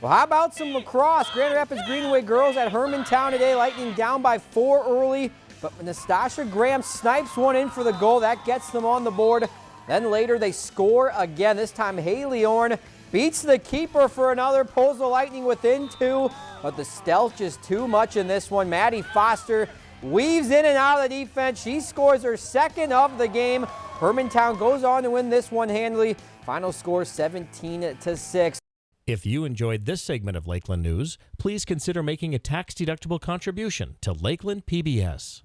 Well, how about some lacrosse? Grand Rapids Greenway girls at Hermantown today. Lightning down by four early, but Nastasha Graham snipes one in for the goal. That gets them on the board. Then later they score again. This time Haley Orn beats the keeper for another, pulls the Lightning within two, but the stealth just too much in this one. Maddie Foster weaves in and out of the defense. She scores her second of the game. Hermantown goes on to win this one handily. Final score 17 to 6. If you enjoyed this segment of Lakeland News, please consider making a tax-deductible contribution to Lakeland PBS.